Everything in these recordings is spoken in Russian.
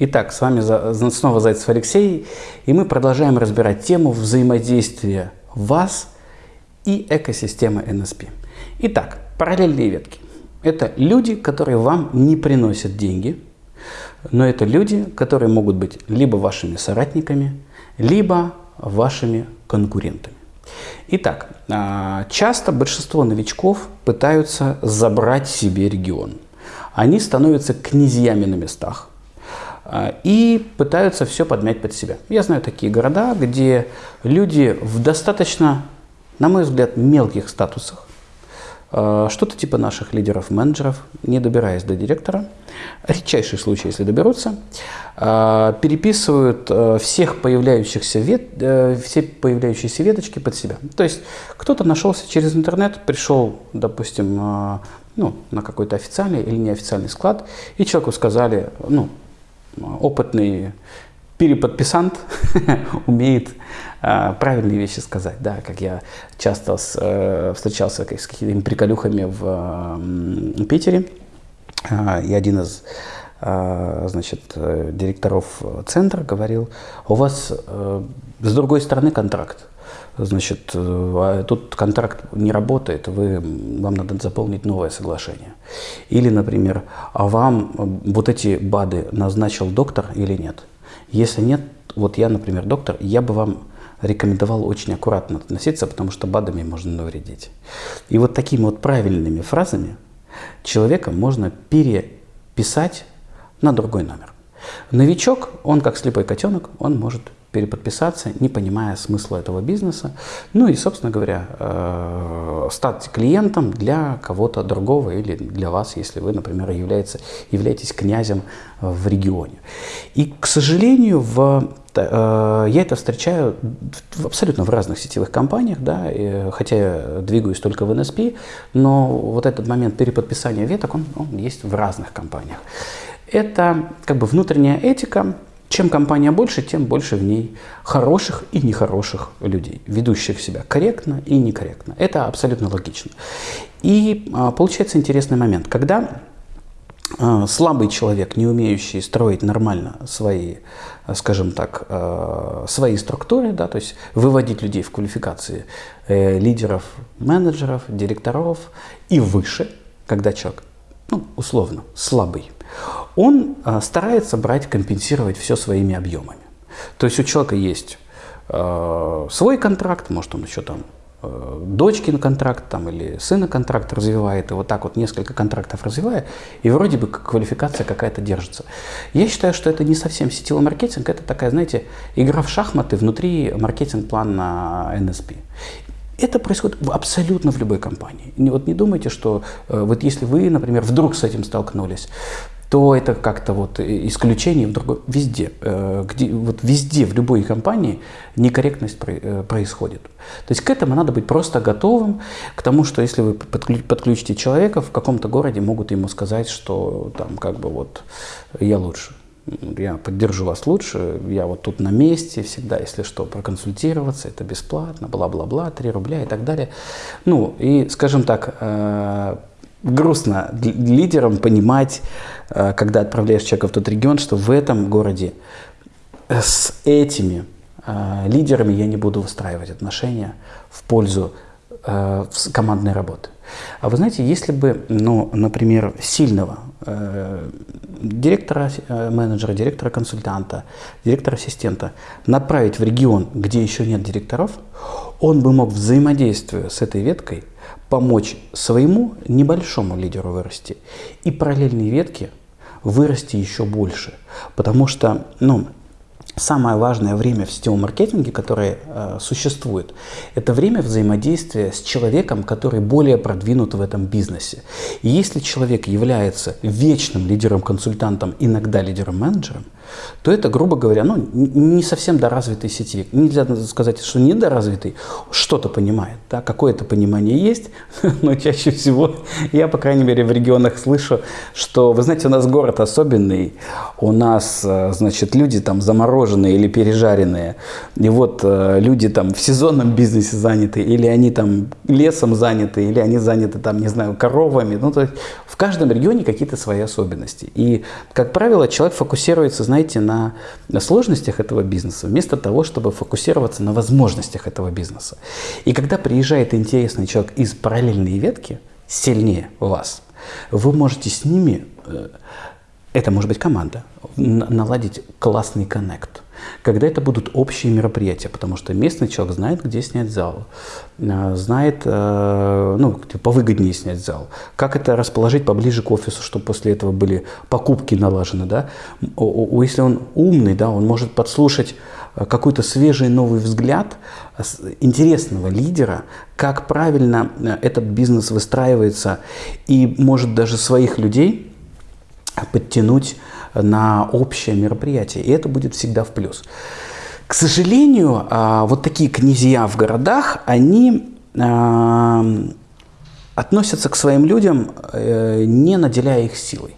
Итак, с вами снова Зайцев Алексей, и мы продолжаем разбирать тему взаимодействия вас и экосистемы NSP. Итак, параллельные ветки. Это люди, которые вам не приносят деньги, но это люди, которые могут быть либо вашими соратниками, либо вашими конкурентами. Итак, а, часто большинство новичков пытаются забрать себе регион. Они становятся князьями на местах и пытаются все подмять под себя. Я знаю такие города, где люди в достаточно, на мой взгляд, мелких статусах, а, что-то типа наших лидеров-менеджеров, не добираясь до директора, редчайший случай, если доберутся, а, переписывают всех появляющихся вет, э, все появляющиеся веточки под себя. То есть кто-то нашелся через интернет, пришел, допустим, ну, на какой-то официальный или неофициальный склад, и человеку сказали, ну, опытный переподписант умеет э, правильные вещи сказать, да, как я часто с, э, встречался с какими-то приколюхами в э, Питере, э, и один из э, значит, директоров центра говорил, у вас э, с другой стороны контракт, значит, э, а тут контракт не работает, вы, вам надо заполнить новое соглашение. Или, например, а вам вот эти БАДы назначил доктор или нет? Если нет, вот я, например, доктор, я бы вам рекомендовал очень аккуратно относиться, потому что БАДами можно навредить. И вот такими вот правильными фразами человека можно переписать на другой номер. Новичок, он как слепой котенок, он может переподписаться, не понимая смысла этого бизнеса. Ну и, собственно говоря, э, стать клиентом для кого-то другого или для вас, если вы, например, является, являетесь князем в регионе. И, к сожалению, в э, я это встречаю абсолютно в разных сетевых компаниях, да, хотя я двигаюсь только в NSP, но вот этот момент переподписания веток, он, он есть в разных компаниях. Это как бы внутренняя этика, чем компания больше, тем больше в ней хороших и нехороших людей, ведущих себя корректно и некорректно. Это абсолютно логично. И а, получается интересный момент, когда а, слабый человек, не умеющий строить нормально свои, скажем так, а, свои структуры, да, то есть выводить людей в квалификации э, лидеров, менеджеров, директоров и выше, когда человек, ну, условно, слабый, он а, старается брать, компенсировать все своими объемами. То есть у человека есть э, свой контракт, может он еще там э, дочкин контракт там, или сына контракт развивает, и вот так вот несколько контрактов развивая, и вроде бы квалификация какая-то держится. Я считаю, что это не совсем сетевой маркетинг, это такая, знаете, игра в шахматы внутри маркетинг-плана NSP. Это происходит абсолютно в любой компании. Вот не думайте, что э, вот если вы, например, вдруг с этим столкнулись, то это как-то вот исключение в другой, везде, э, где, вот везде, в любой компании некорректность э, происходит. То есть к этому надо быть просто готовым, к тому, что если вы подключите человека, в каком-то городе могут ему сказать, что там как бы вот я лучше, я поддержу вас лучше, я вот тут на месте всегда, если что, проконсультироваться, это бесплатно, бла-бла-бла, 3 рубля и так далее. Ну, и, скажем так, э, грустно лидерам понимать, э, когда отправляешь человека в тот регион, что в этом городе с этими э, лидерами я не буду выстраивать отношения в пользу э, командной работы. А вы знаете, если бы, ну, например, сильного э, директора, э, менеджера, директора консультанта, директора ассистента направить в регион, где еще нет директоров, он бы мог взаимодействуя с этой веткой помочь своему небольшому лидеру вырасти и параллельные ветки вырасти еще больше. Потому что, ну, самое важное время в сетевом маркетинге, которое э, существует, это время взаимодействия с человеком, который более продвинут в этом бизнесе. И если человек является вечным лидером-консультантом, иногда лидером-менеджером, то это, грубо говоря, ну, не совсем доразвитый сетевик. Нельзя сказать, что недоразвитый, что-то понимает, да, какое-то понимание есть, но чаще всего я, по крайней мере, в регионах слышу, что, вы знаете, у нас город особенный, у нас, э, значит, люди там замороженные или пережаренные. И вот э, люди там в сезонном бизнесе заняты, или они там лесом заняты, или они заняты там, не знаю, коровами. Ну, то есть в каждом регионе какие-то свои особенности. И, как правило, человек фокусируется, знаете, на, на сложностях этого бизнеса, вместо того, чтобы фокусироваться на возможностях этого бизнеса. И когда приезжает интересный человек из параллельной ветки, сильнее вас, вы можете с ними э, это может быть команда, наладить классный коннект. Когда это будут общие мероприятия, потому что местный человек знает, где снять зал, э, знает, э, ну, повыгоднее снять зал, как это расположить поближе к офису, чтобы после этого были покупки налажены, да. Если он умный, да, он может подслушать э, какой-то свежий новый взгляд интересного лидера, как правильно этот бизнес выстраивается, и может даже своих людей подтянуть на общее мероприятие. И это будет всегда в плюс. К сожалению, а, вот такие князья в городах, они а, относятся к своим людям, э, не наделяя их силой.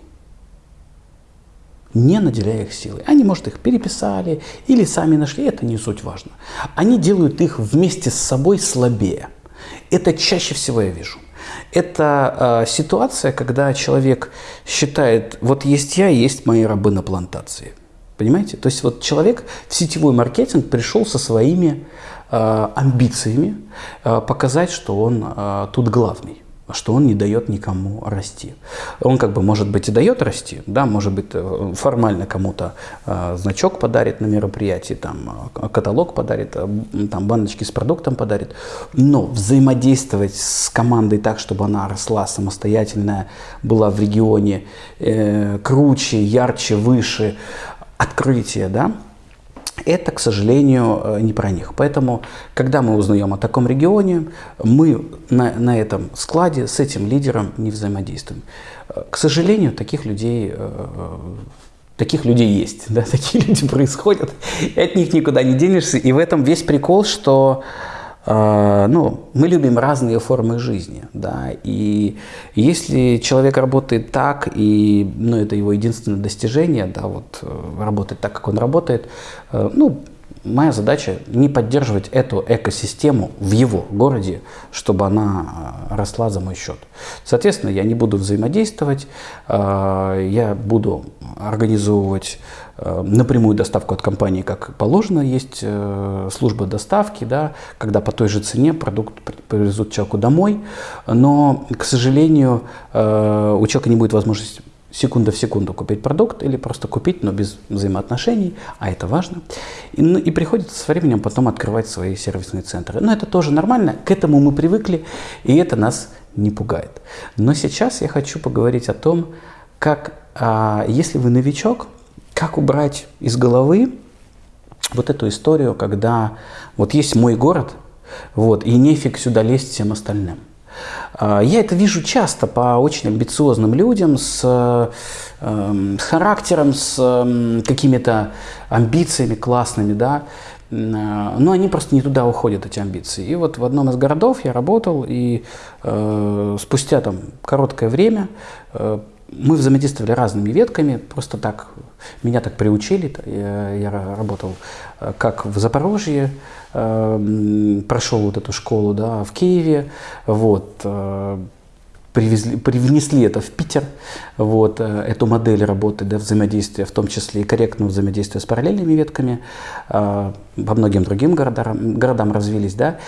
Не наделяя их силой. Они, может, их переписали или сами нашли, это не суть важно. Они делают их вместе с собой слабее. Это чаще всего я вижу. Это э, ситуация, когда человек считает, вот есть я, есть мои рабы на плантации. Понимаете? То есть вот человек в сетевой маркетинг пришел со своими э, амбициями э, показать, что он э, тут главный что он не дает никому расти. Он как бы, может быть, и дает расти, да, может быть, э, формально кому-то э, значок подарит на мероприятии, там, э, каталог подарит, э, там, баночки с продуктом подарит, но взаимодействовать с командой так, чтобы она росла самостоятельная, была в регионе э, круче, ярче, выше, открытие, да, это, к сожалению, э, не про них. Поэтому, когда мы узнаем о таком регионе, мы на, на этом складе с этим лидером не взаимодействуем. Э, к сожалению, таких людей, э, таких людей есть, да, такие люди происходят, и от них никуда не денешься. И в этом весь прикол, что ну, мы любим разные формы жизни, да, и если человек работает так, и, ну, это его единственное достижение, да, вот, э, работать так, как он работает, э, ну, моя задача не поддерживать эту экосистему в его городе, чтобы она э, росла за мой счет. Соответственно, я не буду взаимодействовать, я буду организовывать Э, напрямую доставку от компании, как положено, есть э, служба доставки, да, когда по той же цене продукт привезут человеку домой, но, к сожалению, э, у человека не будет возможности секунда в секунду купить продукт или просто купить, но без взаимоотношений, а это важно. И, ну, и приходится со временем потом открывать свои сервисные центры. Но это тоже нормально, к этому мы привыкли, и это нас не пугает. Но сейчас я хочу поговорить о том, как, а, если вы новичок, как убрать из головы вот эту историю, когда вот есть мой город, вот, и нефиг сюда лезть всем остальным. А, я это вижу часто по очень амбициозным людям с, эм, с характером, с эм, какими-то амбициями классными, да, но они просто не туда уходят, эти амбиции. И вот в одном из городов я работал, и э, спустя там короткое время э, мы взаимодействовали разными ветками, просто так, меня так приучили, я, я работал э, как в Запорожье, прошел вот эту школу, да, в Киеве, вот, э, привезли, привнесли это в Питер, вот, эту модель работы, да, взаимодействия, в том числе и корректного взаимодействия с параллельными ветками, по многим другим городам, городам развились, да,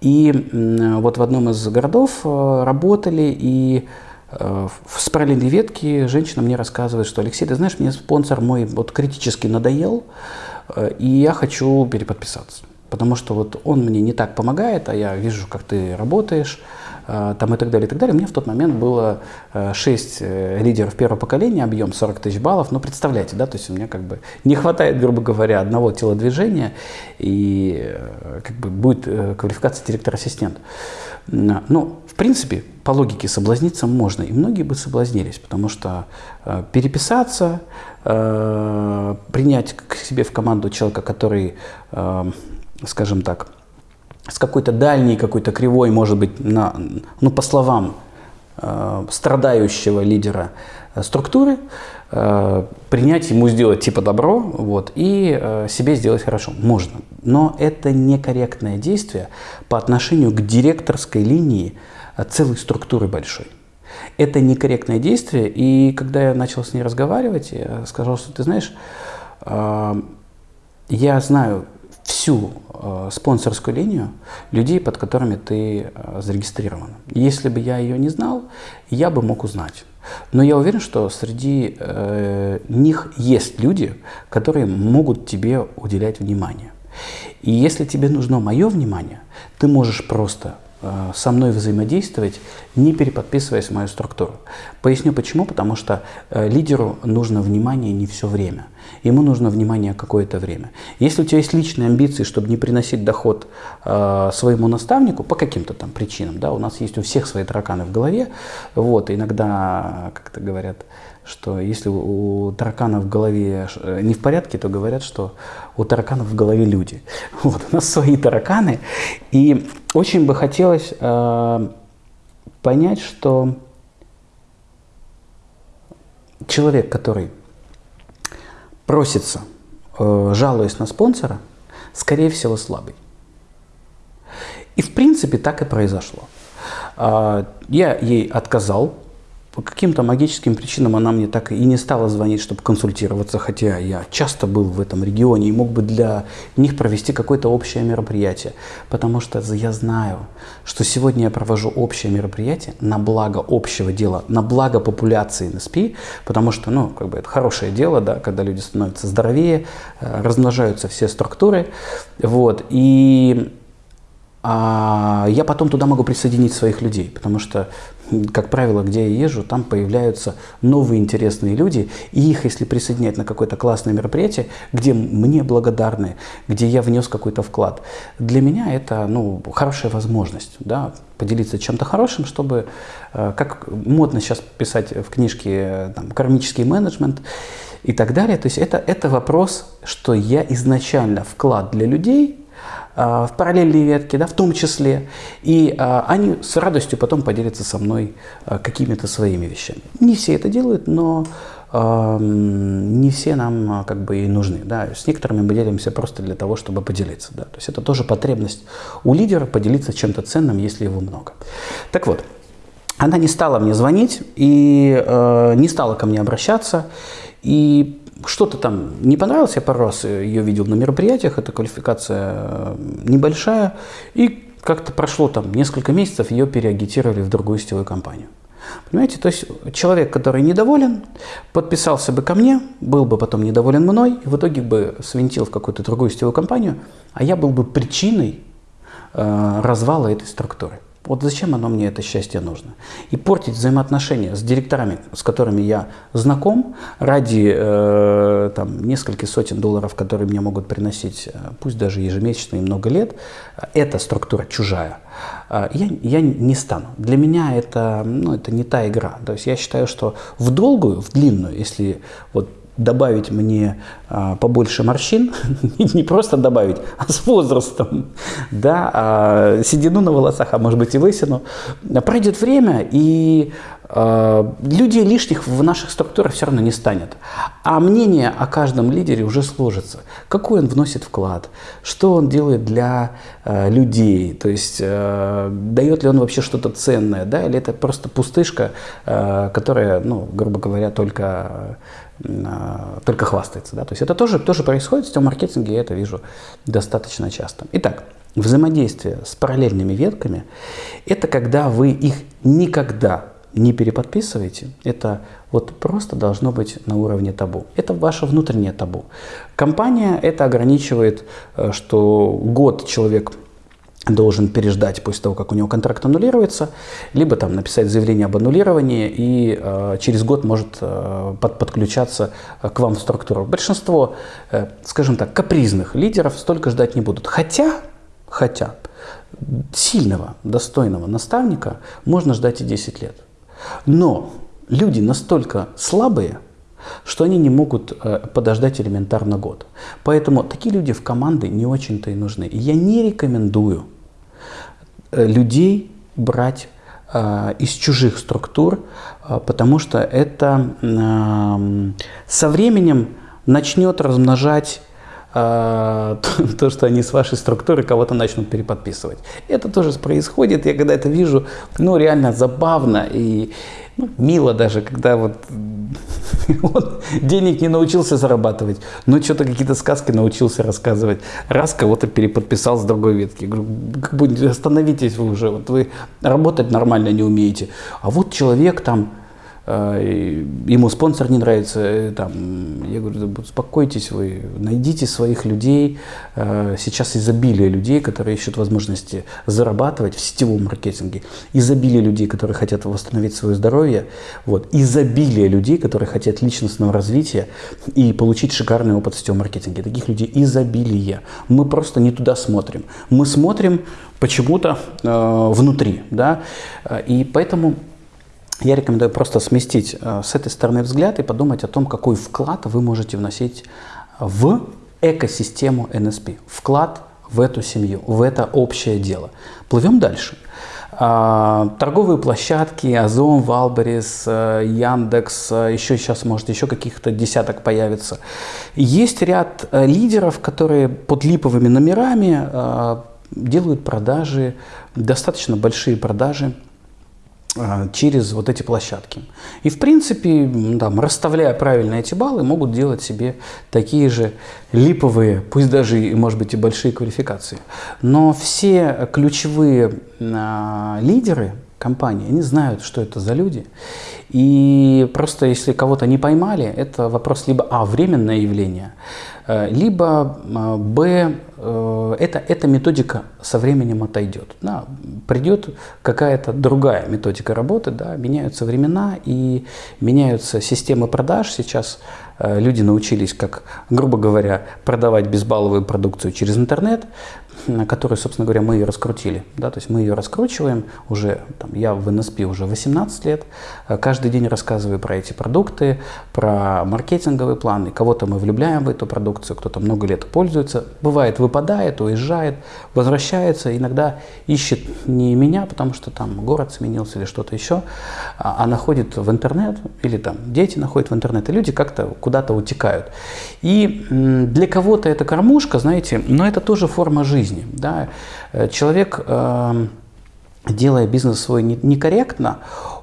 и вот в одном из городов работали, и Э, в параллельной ветке женщина мне рассказывает, что Алексей, ты знаешь, мне спонсор мой вот критически надоел, э, и я хочу переподписаться. Потому что вот он мне не так помогает, а я вижу, как ты работаешь, э, там и так далее, и так далее. Меня в тот момент было 6 лидеров первого поколения, объем 40 тысяч баллов. Ну, представляете, да, то есть у меня как бы не хватает, грубо говоря, одного телодвижения, и как бы будет квалификация директор-ассистент. Ну, в принципе, по логике соблазниться можно, и многие бы соблазнились, потому что э, переписаться, э, принять к себе в команду человека, который, э, скажем так, с какой-то дальней, какой-то кривой, может быть, на, ну, по словам, э, страдающего лидера э, структуры, э, принять ему сделать типа добро вот, и э, себе сделать хорошо. Можно. Но это некорректное действие по отношению к директорской линии э, целой структуры большой. Это некорректное действие, и когда я начал с ней разговаривать, я сказал, что ты знаешь, э, я знаю всю э, спонсорскую линию людей, под которыми ты э, зарегистрирован. Если бы я ее не знал, я бы мог узнать. Но я уверен, что среди э, них есть люди, которые могут тебе уделять внимание. И если тебе нужно мое внимание, ты можешь просто со мной взаимодействовать, не переподписываясь в мою структуру. Поясню почему. Потому что э, лидеру нужно внимание не все время. Ему нужно внимание какое-то время. Если у тебя есть личные амбиции, чтобы не приносить доход э, своему наставнику по каким-то там причинам, да, у нас есть у всех свои тараканы в голове, вот, иногда, как-то говорят, что если у таракана в голове э, не в порядке, то говорят, что у тараканов в голове люди. Вот, у нас свои тараканы. И очень бы хотелось э, понять, что человек, который просится, э, жалуясь на спонсора, скорее всего слабый. И в принципе так и произошло. Э, я ей отказал по каким-то магическим причинам она мне так и не стала звонить, чтобы консультироваться, хотя я часто был в этом регионе и мог бы для них провести какое-то общее мероприятие. Потому что я знаю, что сегодня я провожу общее мероприятие на благо общего дела, на благо популяции НСП, потому что, ну, как бы это хорошее дело, да, когда люди становятся здоровее, э, размножаются все структуры, вот, и а я потом туда могу присоединить своих людей, потому что, как правило, где я езжу, там появляются новые интересные люди, и их, если присоединять на какое-то классное мероприятие, где мне благодарны, где я внес какой-то вклад, для меня это ну, хорошая возможность да, поделиться чем-то хорошим, чтобы, э, как модно сейчас писать в книжке там, «Кармический менеджмент», и так далее. То есть это, это вопрос, что я изначально вклад для людей в параллельные ветки, да, в том числе. И а, они с радостью потом поделятся со мной а, какими-то своими вещами. Не все это делают, но а, не все нам как бы и нужны. Да. С некоторыми мы делимся просто для того, чтобы поделиться. Да. То есть это тоже потребность у лидера поделиться чем-то ценным, если его много. Так вот, она не стала мне звонить и э, не стала ко мне обращаться. И что-то там не понравилось, я пару раз ее видел на мероприятиях, эта квалификация э, небольшая, и как-то прошло там несколько месяцев, ее переагитировали в другую сетевую компанию. Понимаете, то есть человек, который недоволен, подписался бы ко мне, был бы потом недоволен мной, и в итоге бы свинтил в какую-то другую сетевую компанию, а я был бы причиной э, развала этой структуры. Вот зачем оно мне, это счастье, нужно? И портить взаимоотношения с директорами, с которыми я знаком, ради э, там, нескольких сотен долларов, которые мне могут приносить, э, пусть даже ежемесячно и много лет, эта структура чужая, э, я, я не стану. Для меня это, ну, это не та игра. То есть я считаю, что в долгую, в длинную, если вот добавить мне а, побольше морщин, не просто добавить, а с возрастом, да, а, седину на волосах, а может быть и лысину, пройдет время, и а, людей лишних в наших структурах все равно не станет. А мнение о каждом лидере уже сложится. Какой он вносит вклад, что он делает для а, людей, то есть а, дает ли он вообще что-то ценное, да, или это просто пустышка, а, которая, ну, грубо говоря, только только хвастается. Да? То есть это тоже, тоже происходит в маркетинге, я это вижу достаточно часто. Итак, взаимодействие с параллельными ветками – это когда вы их никогда не переподписываете, это вот просто должно быть на уровне табу. Это ваше внутреннее табу. Компания это ограничивает, э, что год человек должен переждать после того, как у него контракт аннулируется, либо там написать заявление об аннулировании и э, через год может э, под, подключаться э, к вам в структуру. Большинство, э, скажем так, капризных лидеров столько ждать не будут. Хотя, хотя сильного, достойного наставника можно ждать и 10 лет. Но люди настолько слабые, что они не могут э, подождать элементарно год. Поэтому такие люди в команды не очень-то и нужны. И я не рекомендую людей брать э, из чужих структур, э, потому что это э, со временем начнет размножать э, то, что они с вашей структуры кого-то начнут переподписывать. Это тоже происходит, я когда это вижу, ну реально забавно и ну, мило даже, когда вот он денег не научился зарабатывать, но что-то какие-то сказки научился рассказывать. Раз кого-то переподписал с другой ветки. Говорю, остановитесь вы уже, вот вы работать нормально не умеете. А вот человек там ему спонсор не нравится, э, там, я говорю, успокойтесь вы, найдите своих людей, э, сейчас изобилие людей, которые ищут возможности зарабатывать в сетевом маркетинге, изобилие людей, которые хотят восстановить свое здоровье, вот, изобилие людей, которые хотят личностного развития и получить шикарный опыт в сетевом маркетинге. Таких людей изобилие. Мы просто не туда смотрим. Мы смотрим почему-то э, внутри, да, и поэтому я рекомендую просто сместить э, с этой стороны взгляд и подумать о том, какой вклад вы можете вносить в экосистему NSP, вклад в эту семью, в это общее дело. Плывем дальше. А, торговые площадки, Озон, Валберис, э, Яндекс, э, еще сейчас, может, еще каких-то десяток появится. Есть ряд лидеров, которые под липовыми номерами делают продажи, достаточно большие продажи через вот эти площадки. И в принципе, там, расставляя правильно эти баллы, могут делать себе такие же липовые, пусть даже, может быть, и большие квалификации. Но все ключевые а, лидеры компании, они знают, что это за люди. И просто если кого-то не поймали, это вопрос либо А, временное явление, э, либо а, Б, э, это, эта методика со временем отойдет. Да, придет какая-то другая методика работы, да, меняются времена и меняются системы продаж. Сейчас э, люди научились, как, грубо говоря, продавать безбалловую продукцию через интернет, которую, собственно говоря, мы ее раскрутили. Да, то есть мы ее раскручиваем уже, там, я в НСП уже 18 лет, каждый день рассказываю про эти продукты, про маркетинговые планы. Кого-то мы влюбляем в эту продукцию, кто-то много лет пользуется. Бывает, выпадает, уезжает, возвращается, иногда ищет не меня, потому что там город сменился или что-то еще, а, а находит в интернет, или там дети находят в интернет, и люди как-то куда-то утекают. И для кого-то это кормушка, знаете, но это тоже форма жизни. Да? Э, человек эм, делая бизнес свой некорректно,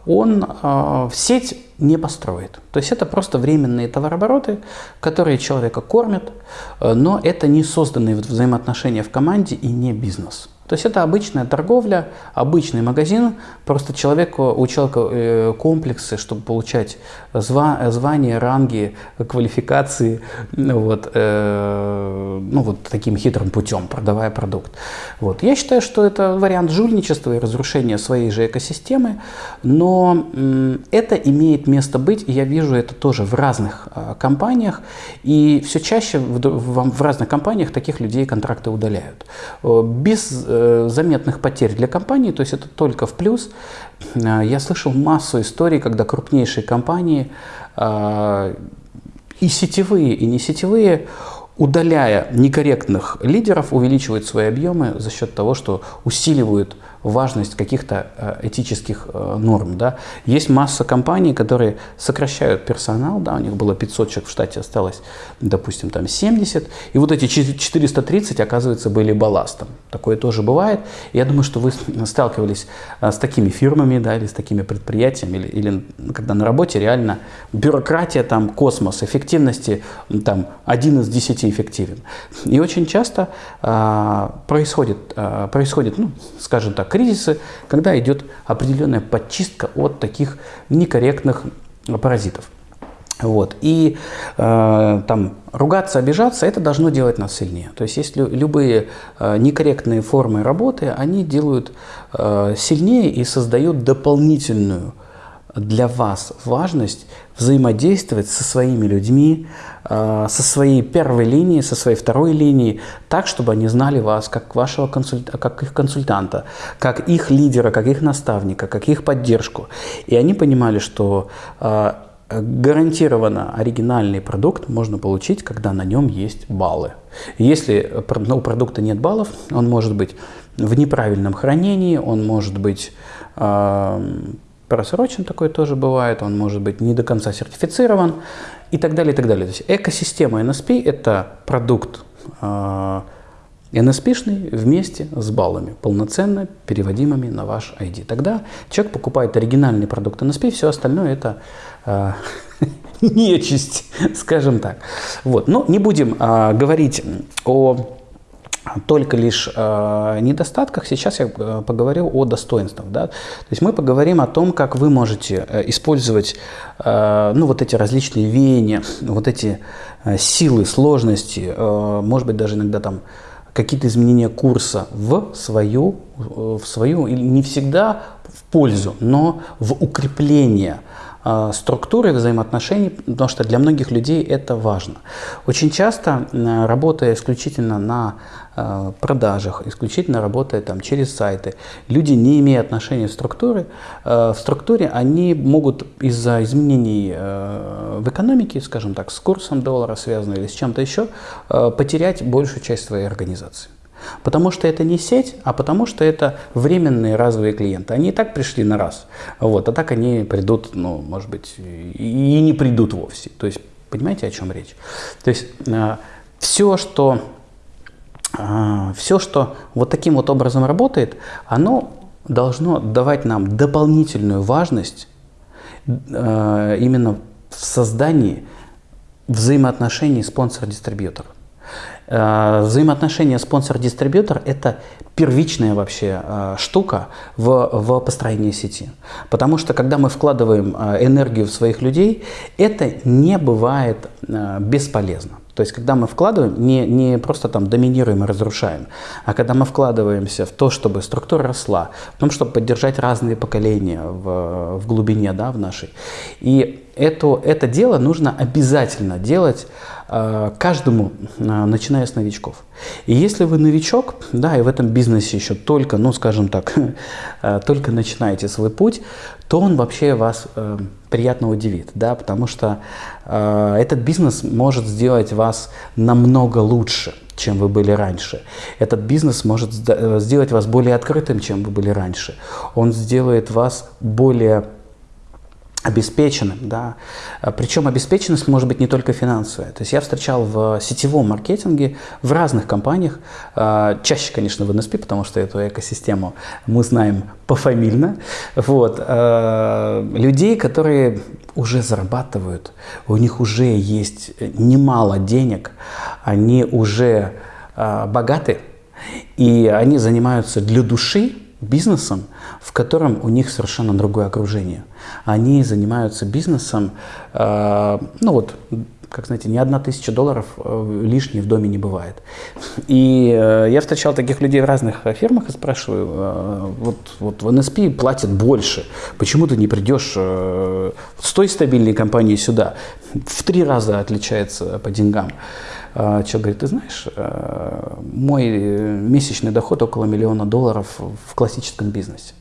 он э, в сеть не построит. То есть это просто временные товарообороты, которые человека кормят, э, но это не созданные взаимоотношения в команде и не бизнес. То есть это обычная торговля, обычный магазин, просто человеку, у человека э, комплексы, чтобы получать зва, звания, ранги, квалификации, вот, э, ну вот таким хитрым путем, продавая продукт. Вот. Я считаю, что это вариант жульничества и разрушения своей же экосистемы, но это имеет место быть, и я вижу это тоже в разных э, компаниях, и все чаще в, в, в разных компаниях таких людей контракты удаляют. Э, без Э, заметных потерь для компании, то есть это только в плюс. Э, я слышал массу историй, когда крупнейшие компании, э, и сетевые, и не сетевые, удаляя некорректных лидеров, увеличивают свои объемы за счет того, что усиливают важность каких-то э, этических э, норм. Да. Есть масса компаний, которые сокращают персонал, да, у них было 500 человек в штате, осталось, допустим, там 70, и вот эти 430, оказывается, были балластом. Такое тоже бывает. Я думаю, что вы сталкивались э, с такими фирмами, да, или с такими предприятиями, или, или когда на работе реально бюрократия, там, космос, эффективности, там, один из десяти эффективен. И очень часто а, происходит, а, происходит, ну, скажем так, кризисы, когда идет определенная подчистка от таких некорректных паразитов. Вот. И э, там ругаться, обижаться, это должно делать нас сильнее. То есть если любые э, некорректные формы работы, они делают э, сильнее и создают дополнительную для вас важность взаимодействовать со своими людьми, э, со своей первой линией, со своей второй линией, так, чтобы они знали вас как, вашего консульта, как их консультанта, как их лидера, как их наставника, как их поддержку. И они понимали, что э, гарантированно оригинальный продукт можно получить, когда на нем есть баллы. Если у продукта нет баллов, он может быть в неправильном хранении, он может быть просрочен такой тоже бывает, он может быть не до конца сертифицирован и так далее, и так далее. То есть экосистема NSP – это продукт NSP-шный вместе с баллами, полноценно переводимыми на ваш ID. Тогда человек покупает оригинальный продукт NSP, все остальное это э, нечисть, скажем так. Вот. Но не будем э, говорить о только лишь э, недостатках, сейчас я э, поговорю о достоинствах. Да? То есть мы поговорим о том, как вы можете э, использовать э, ну, вот эти различные веяния, вот эти э, силы, сложности, э, может быть, даже иногда там какие-то изменения курса в свою, в свою, не всегда в пользу, но в укрепление структуры взаимоотношений, потому что для многих людей это важно. Очень часто, работая исключительно на продажах, исключительно работая там через сайты, люди, не имея отношения в структуре, а, в структуре они могут из-за изменений в экономике, скажем так, с курсом доллара связанного или с чем-то еще, потерять большую часть своей организации. Потому что это не сеть, а потому что это временные разовые клиенты. Они и так пришли на раз, вот, а так они придут, ну, может быть, и не придут вовсе. То есть, понимаете, о чем речь? То есть, э, все, что, э, все, что вот таким вот образом работает, оно должно давать нам дополнительную важность э, именно в создании взаимоотношений спонсор-дистрибьютор. Э, взаимоотношения спонсор-дистрибьютор – это первичная вообще э, штука в, в построении сети. Потому что когда мы вкладываем энергию в своих людей, это не бывает бесполезно. То есть, когда мы вкладываем, не, не просто там доминируем и разрушаем, а когда мы вкладываемся в то, чтобы структура росла, в том, чтобы поддержать разные поколения в, в глубине, да, в нашей. И это, это дело нужно обязательно делать Э, каждому, э, начиная с новичков. И если вы новичок, да, и в этом бизнесе еще только, ну, скажем так, э, только начинаете свой путь, то он вообще вас приятно удивит, да, потому что этот бизнес может сделать вас намного лучше, чем вы были раньше. Этот бизнес может сделать вас более открытым, чем вы были раньше. Он сделает вас более обеспеченным, да. Причем обеспеченность может быть не только финансовая. То есть я встречал в сетевом маркетинге в разных компаниях, а, чаще, конечно, в NSP, потому что эту экосистему мы знаем пофамильно, вот, а, людей, которые уже зарабатывают, у них уже есть немало денег, они уже богаты, и они занимаются для души бизнесом, в котором у них совершенно другое окружение. Они занимаются бизнесом, э, ну вот, как знаете, ни одна тысяча долларов э, лишней в доме не бывает. И э, я встречал таких людей в разных фирмах и спрашиваю, вот, вот в НСП платят больше, почему ты не придешь э, с той стабильной компании сюда? В три раза отличается по деньгам. А, человек говорит, ты знаешь, э, мой месячный доход около миллиона долларов в классическом бизнесе.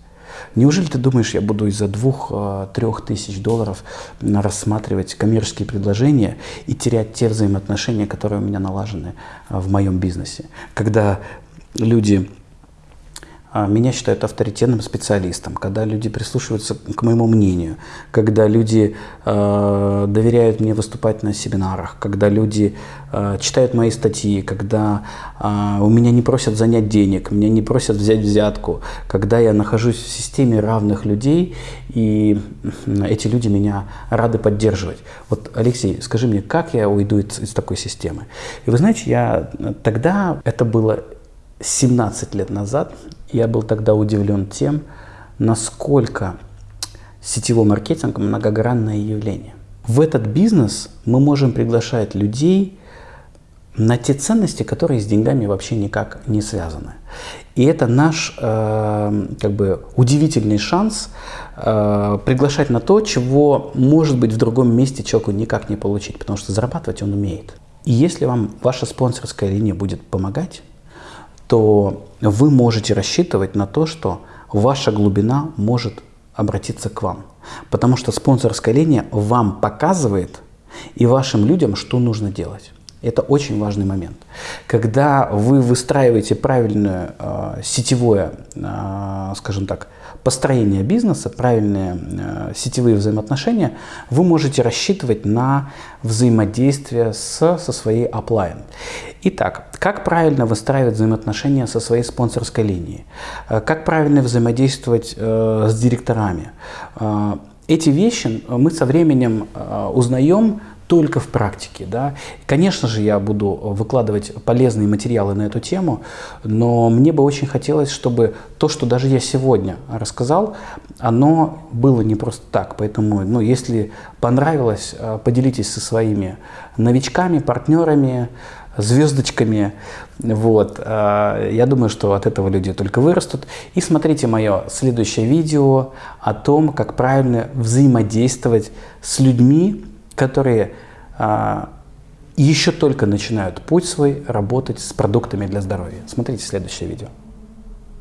Неужели ты думаешь, я буду из-за двух-трех э, тысяч долларов рассматривать коммерческие предложения и терять те взаимоотношения, которые у меня налажены э, в моем бизнесе? Когда люди меня считают авторитетным специалистом, когда люди прислушиваются к моему мнению, когда люди э, доверяют мне выступать на семинарах, когда люди э, читают мои статьи, когда э, у меня не просят занять денег, меня не просят взять взятку, когда я нахожусь в системе равных людей, и эти люди меня рады поддерживать. Вот, Алексей, скажи мне, как я уйду из, из такой системы? И вы знаете, я тогда, это было 17 лет назад, я был тогда удивлен тем, насколько сетевой маркетинг – многогранное явление. В этот бизнес мы можем приглашать людей на те ценности, которые с деньгами вообще никак не связаны. И это наш э, как бы удивительный шанс э, приглашать на то, чего может быть в другом месте человеку никак не получить, потому что зарабатывать он умеет. И если вам ваша спонсорская линия будет помогать, то вы можете рассчитывать на то, что ваша глубина может обратиться к вам. Потому что спонсорская линия вам показывает и вашим людям, что нужно делать. Это очень важный момент. Когда вы выстраиваете правильное э, сетевое, э, скажем так, построение бизнеса, правильные э, сетевые взаимоотношения, вы можете рассчитывать на взаимодействие с, со своей оплайн. Итак, как правильно выстраивать взаимоотношения со своей спонсорской линией? Э, как правильно взаимодействовать э, с директорами? Э, эти вещи мы со временем узнаем только в практике. Да? Конечно же, я буду выкладывать полезные материалы на эту тему, но мне бы очень хотелось, чтобы то, что даже я сегодня рассказал, оно было не просто так. Поэтому, ну, если понравилось, э, поделитесь со своими новичками, партнерами, звездочками. Вот. Э, я думаю, что от этого люди только вырастут. И смотрите мое следующее видео о том, как правильно взаимодействовать с людьми, которые а, еще только начинают путь свой работать с продуктами для здоровья. Смотрите следующее видео.